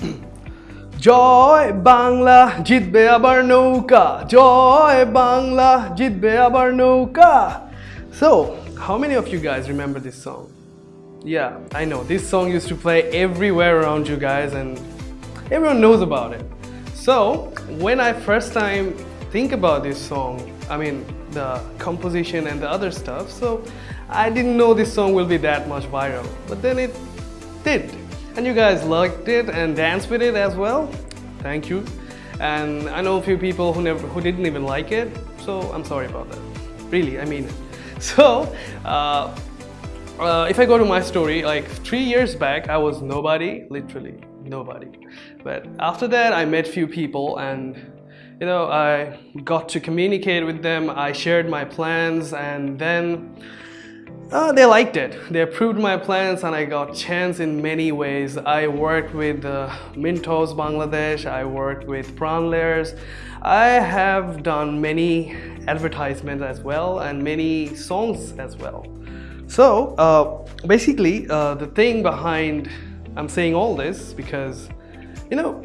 জয় বাংলা জিতবে আবার নৌকা জয় বাংলা জিতবে আবার নৌকা So, how many of you guys remember this song? Yeah, I know. This song used to play everywhere around you guys and everyone knows about it. So, when I first time think about this song, I mean the composition and the other stuff, so I didn't know this song will be that much viral. But then it did. and you guys liked it and danced with it as well. Thank you. And I know a few people who never who didn't even like it, so I'm sorry about that. Really, I mean it. So, uh, uh, if I go to my story, like three years back, I was nobody, literally nobody. But after that, I met few people and you know, I got to communicate with them. I shared my plans and then uh, they liked it. They approved my plans and I got chance in many ways. I worked with uh, Mentos Bangladesh. I worked with Prawn Layers. I have done many advertisements as well and many songs as well. So uh, basically, uh, the thing behind I'm saying all this because you know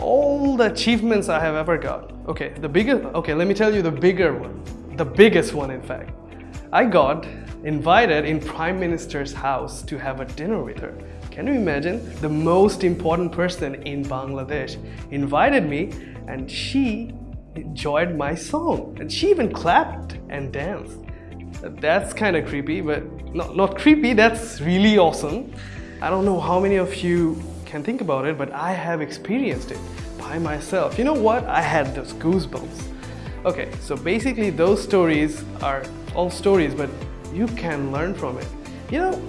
all the achievements I have ever got. Okay, the bigger. Okay, let me tell you the bigger one, the biggest one, in fact. I got invited in Prime Minister's house to have a dinner with her. Can you imagine? The most important person in Bangladesh invited me and she enjoyed my song and she even clapped and danced. That's kind of creepy, but not, not creepy, that's really awesome. I don't know how many of you can think about it, but I have experienced it by myself. You know what? I had those goosebumps. Okay, so basically those stories are all stories, but you can learn from it. You know,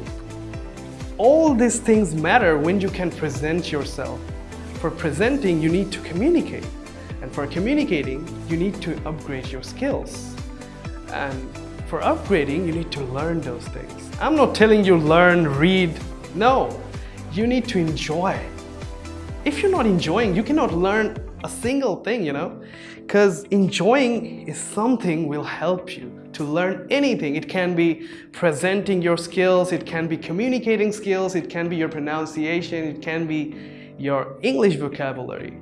all these things matter when you can present yourself. For presenting, you need to communicate. And for communicating, you need to upgrade your skills. And for upgrading, you need to learn those things. I'm not telling you learn, read. No, you need to enjoy. If you're not enjoying, you cannot learn a single thing, you know? Because enjoying is something will help you to learn anything. It can be presenting your skills, it can be communicating skills, it can be your pronunciation, it can be your English vocabulary.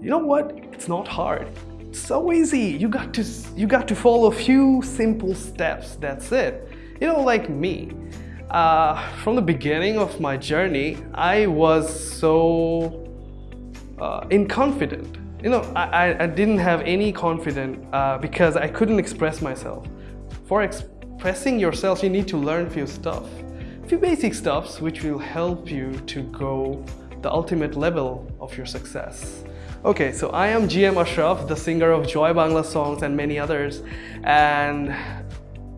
You know what? It's not hard. It's so easy. You got to you got to follow a few simple steps. That's it. You know, like me. Uh, from the beginning of my journey, I was so uh, inconfident. You know, I, I, didn't have any confidence uh, because I couldn't express myself. For expressing yourself, you need to learn few stuff. Few basic stuffs which will help you to go the ultimate level of your success. Okay, so I am GM Ashraf, the singer of Joy Bangla songs and many others. And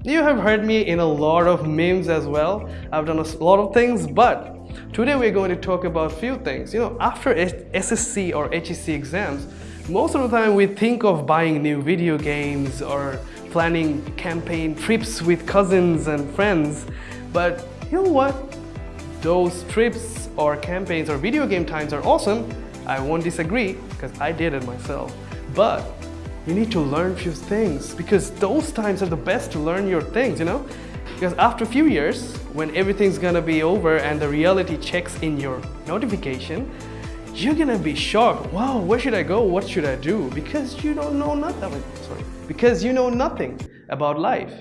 you have heard me in a lot of memes as well. I've done a lot of things, but today we're going to talk about few things. You know, after SSC or HSC exams, most of the time we think of buying new video games or planning campaign trips with cousins and friends. But you know what? Those trips or campaigns or video game times are awesome. I won't disagree because I did it myself. But you need to learn few things because those times are the best to learn your things, you know? Because after a few years, when everything's gonna be over and the reality checks in your notification, you're gonna be shocked. Wow, where should I go? What should I do? Because you don't know nothing. Sorry, because you know nothing about life.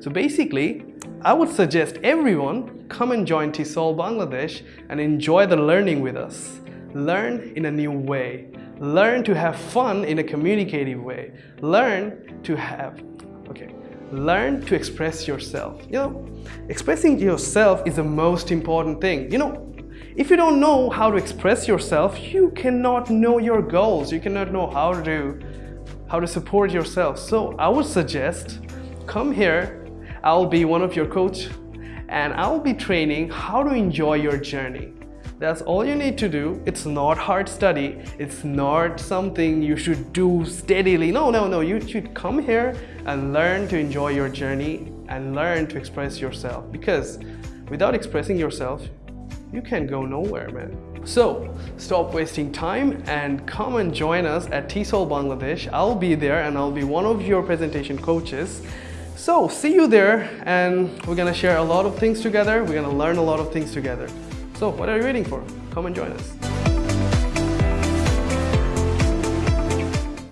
So basically, I would suggest everyone come and join TESOL Bangladesh and enjoy the learning with us. Learn in a new way. Learn to have fun in a communicative way. Learn to have, okay, learn to express yourself. You know, expressing yourself is the most important thing. You know, if you don't know how to express yourself, you cannot know your goals. You cannot know how to how to support yourself. So I would suggest come here. I'll be one of your coach and I'll be training how to enjoy your journey. That's all you need to do. It's not hard study. It's not something you should do steadily. No, no, no. You should come here and learn to enjoy your journey and learn to express yourself because without expressing yourself, you can go nowhere, man. So, stop wasting time and come and join us at TESOL Bangladesh. I'll be there and I'll be one of your presentation coaches. So, see you there and we're gonna share a lot of things together. We're gonna learn a lot of things together. So, what are you waiting for? Come and join us.